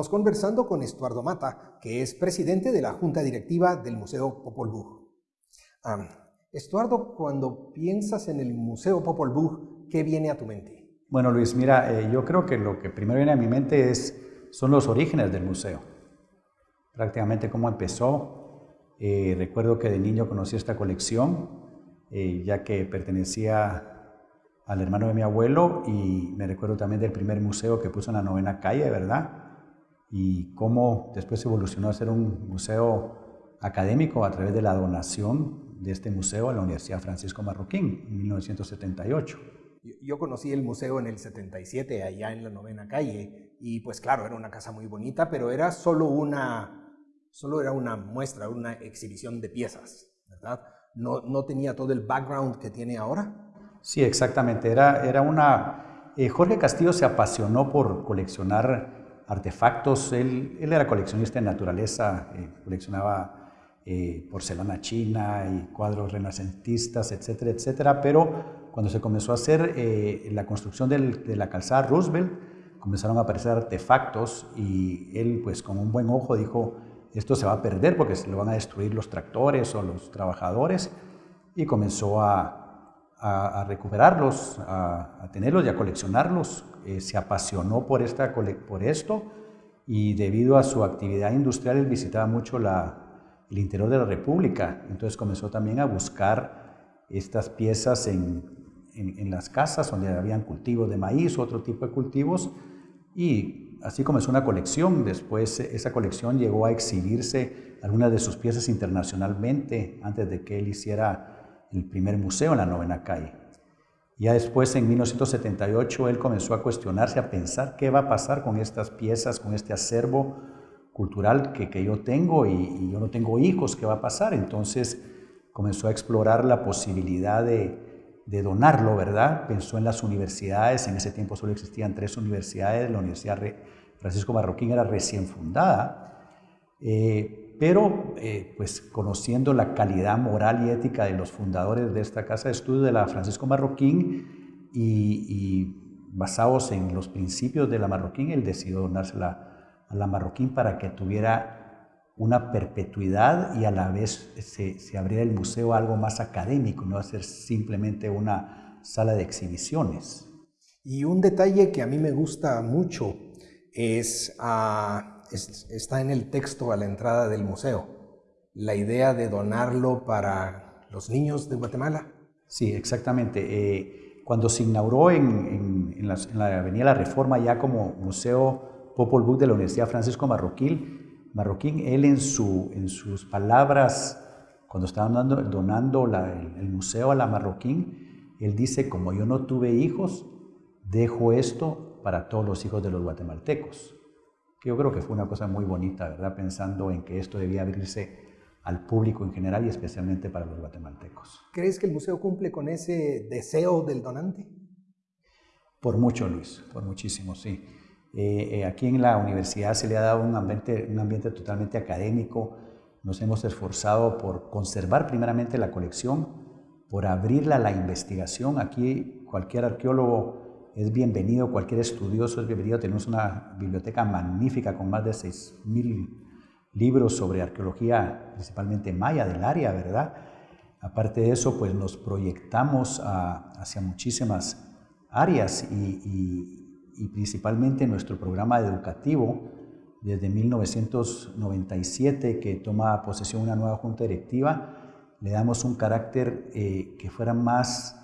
Estamos conversando con Estuardo Mata, que es presidente de la Junta Directiva del Museo Popol Vuh. Estuardo, cuando piensas en el Museo Popol Vuh, ¿qué viene a tu mente? Bueno, Luis, mira, eh, yo creo que lo que primero viene a mi mente es, son los orígenes del museo. Prácticamente cómo empezó. Eh, recuerdo que de niño conocí esta colección, eh, ya que pertenecía al hermano de mi abuelo y me recuerdo también del primer museo que puso en la novena calle, ¿verdad? Y cómo después evolucionó a ser un museo académico a través de la donación de este museo a la Universidad Francisco Marroquín en 1978. Yo conocí el museo en el 77, allá en la novena calle, y pues claro, era una casa muy bonita, pero era solo una, solo era una muestra, una exhibición de piezas, ¿verdad? No, no tenía todo el background que tiene ahora. Sí, exactamente. Era, era una... Eh, Jorge Castillo se apasionó por coleccionar artefactos. Él, era coleccionista de naturaleza, eh, coleccionaba eh, porcelana china y cuadros renacentistas, etcétera, etcétera, pero cuando se comenzó a hacer eh, la construcción de la calzada Roosevelt, comenzaron a aparecer artefactos y él, pues con un buen ojo, dijo, esto se va a perder porque se lo van a destruir los tractores o los trabajadores y comenzó a, recuperarlos, a, tenerlos y a coleccionarlos. Eh, se apasionó por, esta, por esto y debido a su actividad industrial él visitaba mucho el interior de la República, entonces comenzó también a buscar estas piezas en, en, las casas donde habían cultivos de maíz otro tipo de cultivos y así comenzó una colección. Después esa colección llegó a exhibirse algunas de sus piezas internacionalmente antes de que él hiciera el primer museo en la novena calle. Ya después, en 1978, él comenzó a cuestionarse, a pensar qué va a pasar con estas piezas, con este acervo cultural que, yo tengo y, y yo no tengo hijos, ¿qué va a pasar? Entonces comenzó a explorar la posibilidad de, de donarlo, ¿verdad? Pensó en las universidades, en ese tiempo solo existían tres universidades, la Universidad Francisco Marroquín era recién fundada, eh, pero eh, pues conociendo la calidad moral y ética de los fundadores de esta casa de estudio de la Francisco Marroquín y, basados en los principios de la Marroquín, él decidió donársela a la Marroquín para que tuviera una perpetuidad y a la vez se, se abriera el museo algo más académico, no a ser simplemente una sala de exhibiciones. Y un detalle que a mí me gusta mucho es, está en el texto a la entrada del museo, la idea de donarlo para los niños de Guatemala. Sí, exactamente. Eh, cuando se inauguró en, la, en, la, Avenida La Reforma ya como Museo Popol Vuh de la Universidad Francisco Marroquín, Marroquín, él en, su, sus palabras, cuando estaban donando el, museo a la Marroquín, él dice, como yo no tuve hijos, dejo esto para todos los hijos de los guatemaltecos. Que yo creo que fue una cosa muy bonita, ¿verdad? Pensando en que esto debía abrirse al público en general y especialmente para los guatemaltecos. ¿Crees que el museo cumple con ese deseo del donante? Por mucho, Luis, por muchísimo, sí. Eh, eh, aquí en la universidad se le ha dado un ambiente, un ambiente totalmente académico. Nos hemos esforzado por conservar primeramente la colección, por abrirla a la investigación. Aquí cualquier arqueólogo es bienvenido, cualquier estudioso es bienvenido. Tenemos una biblioteca magnífica con más de 6.000 libros sobre arqueología, principalmente maya del área, ¿verdad? Aparte de eso, pues nos proyectamos hacia muchísimas áreas y, principalmente nuestro programa educativo desde 1997 que toma posesión una nueva junta directiva, le damos un carácter eh, que fuera más,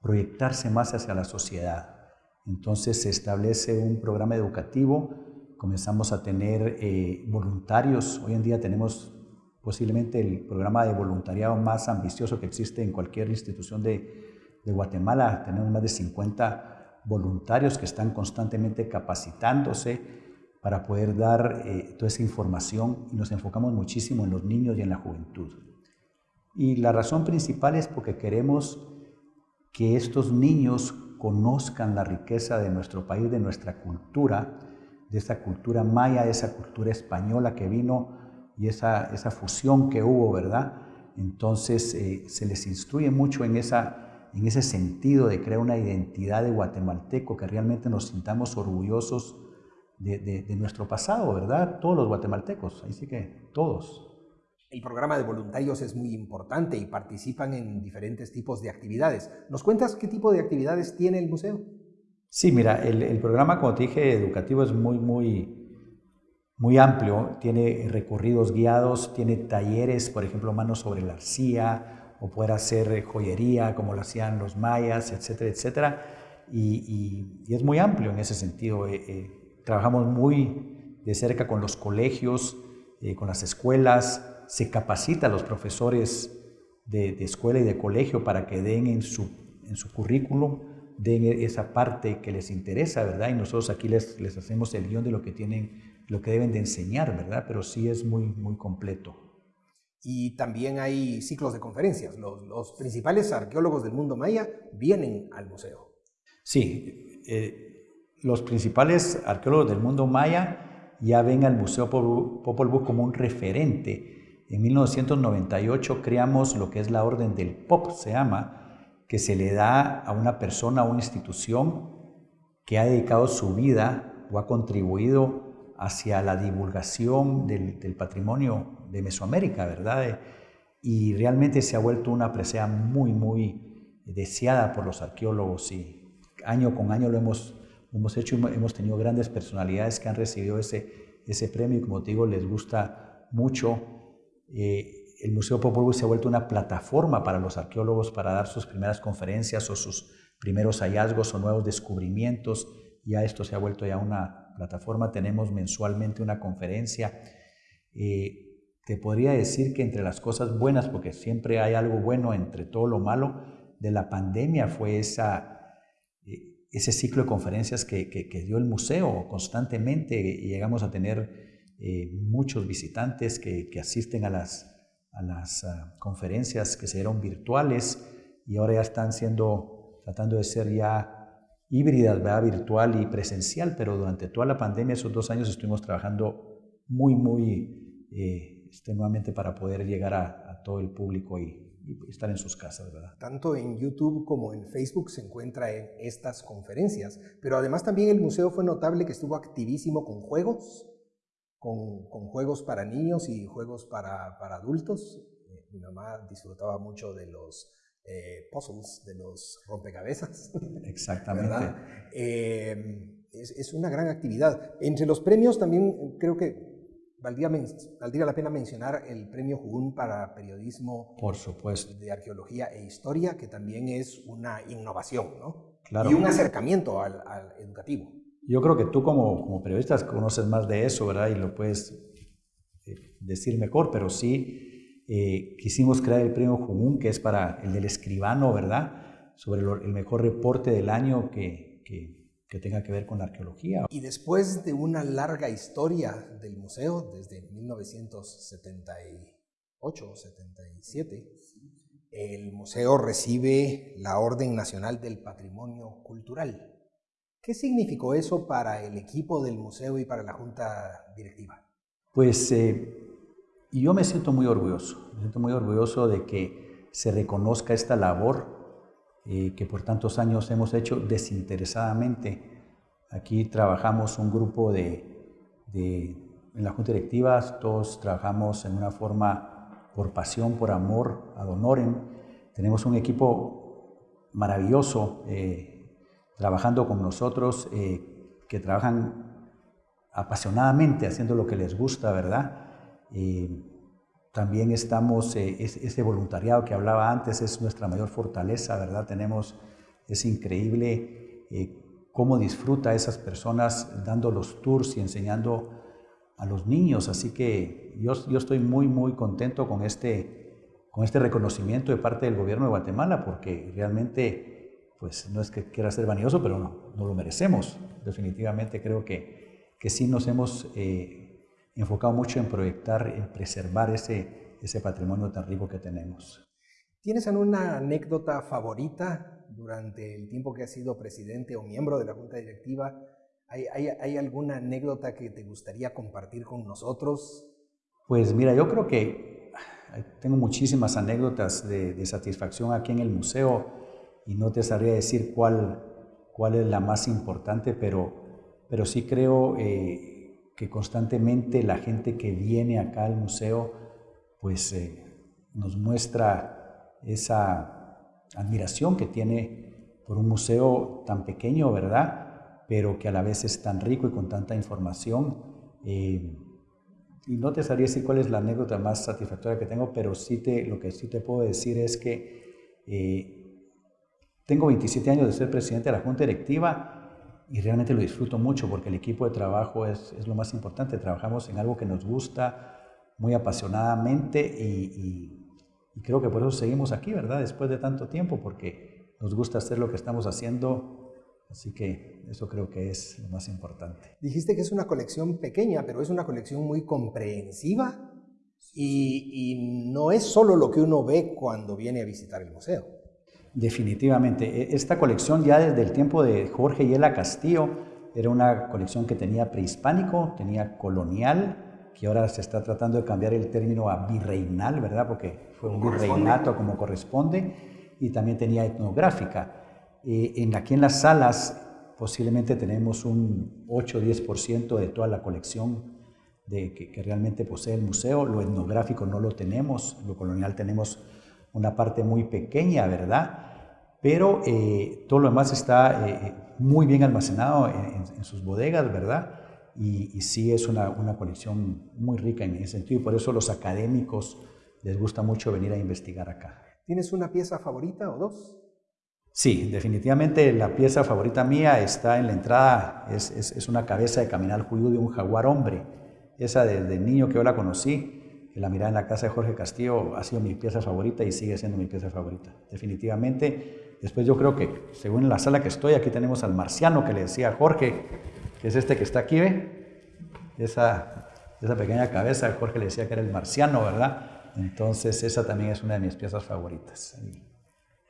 proyectarse más hacia la sociedad. Entonces se establece un programa educativo, comenzamos a tener eh, voluntarios, hoy en día tenemos posiblemente el programa de voluntariado más ambicioso que existe en cualquier institución de, Guatemala, tenemos más de 50 voluntarios que están constantemente capacitándose para poder dar eh, toda esa información y nos enfocamos muchísimo en los niños y en la juventud. Y la razón principal es porque queremos que estos niños conozcan la riqueza de nuestro país, de nuestra cultura, de esa cultura maya, de esa cultura española que vino y esa, esa fusión que hubo, ¿verdad? Entonces eh, se les instruye mucho en esa en ese sentido de crear una identidad de guatemalteco, que realmente nos sintamos orgullosos de, nuestro pasado, ¿verdad? Todos los guatemaltecos, así que todos. El programa de voluntarios es muy importante y participan en diferentes tipos de actividades. ¿Nos cuentas qué tipo de actividades tiene el museo? Sí, mira, el, programa, como te dije, educativo es muy, muy, muy amplio. Tiene recorridos guiados, tiene talleres, por ejemplo, manos sobre la arcilla, o poder hacer joyería como lo hacían los mayas, etcétera, etcétera. Y, es muy amplio en ese sentido. Eh, eh, trabajamos muy de cerca con los colegios, eh, con las escuelas, se capacita a los profesores de, escuela y de colegio para que den en su, en su currículum, den esa parte que les interesa, ¿verdad? Y nosotros aquí les, les hacemos el guion de lo que tienen, lo que deben de enseñar, ¿verdad? Pero sí es muy, muy completo. Y también hay ciclos de conferencias. Los, los principales arqueólogos del mundo maya vienen al museo. Sí, eh, los principales arqueólogos del mundo maya ya ven al Museo Popol Vuh como un referente en 1998 creamos lo que es la Orden del POP, se llama, que se le da a una persona o una institución que ha dedicado su vida o ha contribuido hacia la divulgación del, patrimonio de Mesoamérica, ¿verdad? Y realmente se ha vuelto una presea muy, muy deseada por los arqueólogos y año con año lo hemos, hemos hecho, hemos tenido grandes personalidades que han recibido ese, ese premio y como te digo, les gusta mucho eh, el Museo Popol se ha vuelto una plataforma para los arqueólogos para dar sus primeras conferencias o sus primeros hallazgos o nuevos descubrimientos. Ya esto se ha vuelto ya una plataforma. Tenemos mensualmente una conferencia. Eh, te podría decir que entre las cosas buenas, porque siempre hay algo bueno entre todo lo malo, de la pandemia fue eh, ese ciclo de conferencias que, que dio el museo constantemente y llegamos a tener eh, muchos visitantes que, asisten a las, a las ah, conferencias que se dieron virtuales y ahora ya están siendo, tratando de ser ya híbridas, ¿verdad? virtual y presencial, pero durante toda la pandemia, esos dos años, estuvimos trabajando muy, muy eh, extenuamente para poder llegar a, todo el público y, estar en sus casas, ¿verdad? Tanto en YouTube como en Facebook se encuentra en estas conferencias, pero además también el museo fue notable que estuvo activísimo con juegos, con, juegos para niños y juegos para, para adultos. Eh, mi mamá disfrutaba mucho de los eh, puzzles, de los rompecabezas. Exactamente. Eh, es, es, una gran actividad. Entre los premios también creo que valdría, valdría la pena mencionar el premio Jugún para periodismo Por supuesto. de arqueología e historia, que también es una innovación, ¿no? Claro. Y un acercamiento al, al educativo. Yo creo que tú como, como periodista conoces más de eso, ¿verdad? Y lo puedes eh, decir mejor, pero sí eh, quisimos crear el premio Jumún, que es para el del escribano, ¿verdad? Sobre el mejor reporte del año que, que, que tenga que ver con la arqueología. Y después de una larga historia del museo, desde 1978 o 77, el museo recibe la Orden Nacional del Patrimonio Cultural. ¿Qué significó eso para el equipo del museo y para la junta directiva? Pues eh, yo me siento muy orgulloso, me siento muy orgulloso de que se reconozca esta labor eh, que por tantos años hemos hecho desinteresadamente. Aquí trabajamos un grupo de, en la junta directiva, todos trabajamos en una forma por pasión, por amor, ad honorem. Tenemos un equipo maravilloso. Eh, trabajando con nosotros, eh, que trabajan apasionadamente haciendo lo que les gusta, ¿verdad? también estamos, eh, ese voluntariado que hablaba antes es nuestra mayor fortaleza, ¿verdad? Tenemos, es increíble eh, cómo disfruta esas personas dando los tours y enseñando a los niños, así que yo, yo estoy muy, muy contento con este, con este reconocimiento de parte del gobierno de Guatemala, porque realmente pues no es que quiera ser vanidoso, pero no, no lo merecemos. Definitivamente creo que, que sí nos hemos eh, enfocado mucho en proyectar, en preservar ese, ese patrimonio tan rico que tenemos. ¿Tienes alguna anécdota favorita durante el tiempo que has sido presidente o miembro de la Junta Directiva? ¿Hay, hay, hay alguna anécdota que te gustaría compartir con nosotros? Pues mira, yo creo que tengo muchísimas anécdotas de, de satisfacción aquí en el museo y no te sabría decir cuál, cuál es la más importante, pero pero sí creo eh, que constantemente la gente que viene acá al museo, pues eh, nos muestra esa admiración que tiene por un museo tan pequeño, ¿verdad? Pero que a la vez es tan rico y con tanta información. Eh, y no te sabría decir cuál es la anécdota más satisfactoria que tengo, pero sí te, lo que sí te puedo decir es que eh, tengo 27 años de ser presidente de la Junta Directiva y realmente lo disfruto mucho porque el equipo de trabajo es, es lo más importante. Trabajamos en algo que nos gusta muy apasionadamente y, y creo que por eso seguimos aquí, ¿verdad? Después de tanto tiempo, porque nos gusta hacer lo que estamos haciendo Así que eso creo que es lo más importante. Dijiste que es una colección pequeña, pero es una colección muy comprensiva y, no es solo lo que uno ve cuando viene a visitar el museo. Definitivamente. E, esta colección ya desde el tiempo de Jorge Yela Castillo era una colección que tenía prehispánico, tenía colonial, que ahora se está tratando de cambiar el término a virreinal, ¿verdad? Porque fue un virreinato como corresponde, y también tenía etnográfica. Eh, en, aquí en las salas posiblemente tenemos un 8 o 10% de toda la colección de, que, realmente posee el museo. Lo etnográfico no lo tenemos, lo colonial tenemos una parte muy pequeña, ¿verdad? Pero eh, todo lo demás está eh, muy bien almacenado en, sus bodegas, ¿verdad? Y, y sí es una, una, colección muy rica en ese sentido y por eso los académicos les gusta mucho venir a investigar acá. ¿Tienes una pieza favorita o dos? Sí, definitivamente la pieza favorita mía está en la entrada, es, es, una cabeza de caminar judío de un jaguar hombre. Esa desde niño que yo la conocí, la miraba en la casa de Jorge Castillo, ha sido mi pieza favorita y sigue siendo mi pieza favorita. Definitivamente, después yo creo que, según la sala que estoy, aquí tenemos al marciano que le decía a Jorge, que es este que está aquí, ¿ve? Esa, esa pequeña cabeza, Jorge le decía que era el marciano, ¿verdad? Entonces esa también es una de mis piezas favoritas.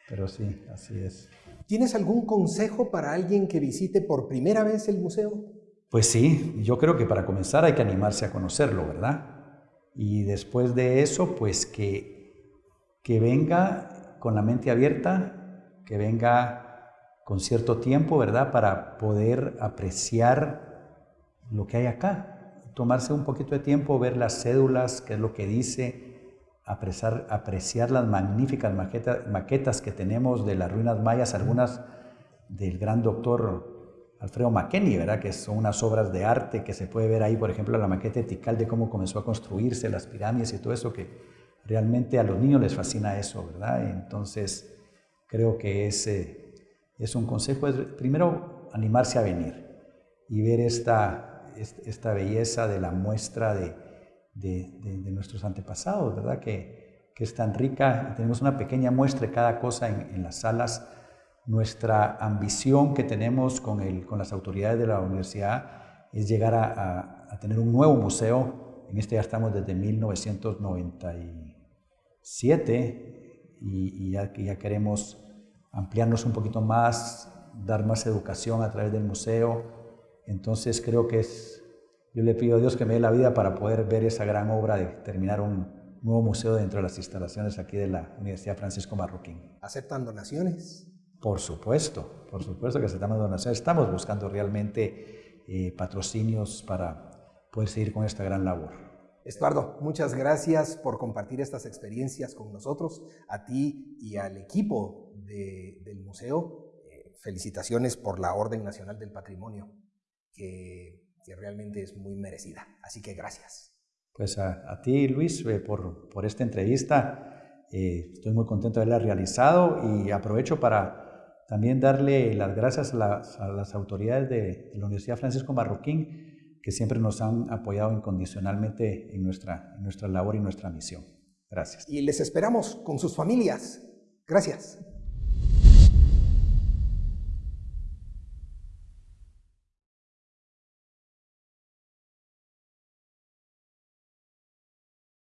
Pero sí, así es. ¿Tienes algún consejo para alguien que visite por primera vez el museo? Pues sí, yo creo que para comenzar hay que animarse a conocerlo, ¿verdad? Y después de eso, pues que, que venga con la mente abierta, que venga con cierto tiempo, ¿verdad? Para poder apreciar lo que hay acá. Tomarse un poquito de tiempo, ver las cédulas, qué es lo que dice, apreciar, apreciar las magníficas maquetas que tenemos de las ruinas mayas, algunas del gran doctor Alfredo McKenney, ¿verdad? que son unas obras de arte que se puede ver ahí, por ejemplo, la maqueta etical de cómo comenzó a construirse las pirámides y todo eso, que realmente a los niños les fascina eso, ¿verdad? Entonces, creo que es, es un consejo, primero animarse a venir y ver esta, esta belleza de la muestra de, de, nuestros antepasados, ¿verdad? Que, que, es tan rica. Tenemos una pequeña muestra de cada cosa en, las salas. Nuestra ambición que tenemos con, el, con las autoridades de la universidad es llegar a, tener un nuevo museo. En este ya estamos desde 1997 y, y ya, ya queremos ampliarnos un poquito más, dar más educación a través del museo. Entonces creo que es yo le pido a Dios que me dé la vida para poder ver esa gran obra de terminar un nuevo museo dentro de las instalaciones aquí de la Universidad Francisco Marroquín. ¿Aceptan donaciones? Por supuesto, por supuesto que aceptamos donaciones. Estamos buscando realmente eh, patrocinios para poder seguir con esta gran labor. Estuardo, muchas gracias por compartir estas experiencias con nosotros, a ti y al equipo del museo. Eh, felicitaciones por la Orden Nacional del Patrimonio, que que realmente es muy merecida. Así que gracias. Pues a, ti, Luis, eh, por, por, esta entrevista. Eh, estoy muy contento de haberla realizado y aprovecho para también darle las gracias a las, autoridades de, la Universidad Francisco Marroquín que siempre nos han apoyado incondicionalmente en nuestra, en nuestra labor y nuestra misión. Gracias. Y les esperamos con sus familias. Gracias.